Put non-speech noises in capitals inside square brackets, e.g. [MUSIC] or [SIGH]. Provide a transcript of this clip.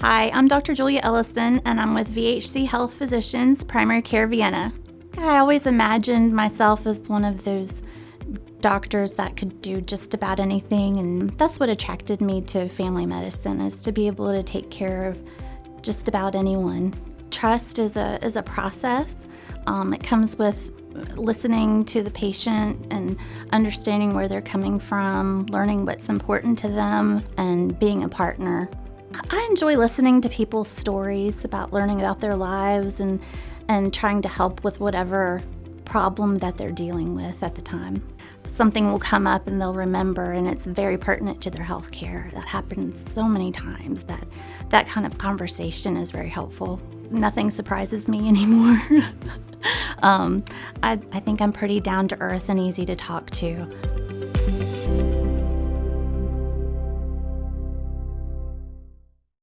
Hi, I'm Dr. Julia Ellison, and I'm with VHC Health Physicians, Primary Care Vienna. I always imagined myself as one of those doctors that could do just about anything, and that's what attracted me to family medicine, is to be able to take care of just about anyone. Trust is a, is a process. Um, it comes with listening to the patient and understanding where they're coming from, learning what's important to them, and being a partner. I enjoy listening to people's stories about learning about their lives and, and trying to help with whatever problem that they're dealing with at the time. Something will come up and they'll remember and it's very pertinent to their health care. That happens so many times that that kind of conversation is very helpful. Nothing surprises me [LAUGHS] anymore. um, I, I think I'm pretty down to earth and easy to talk to.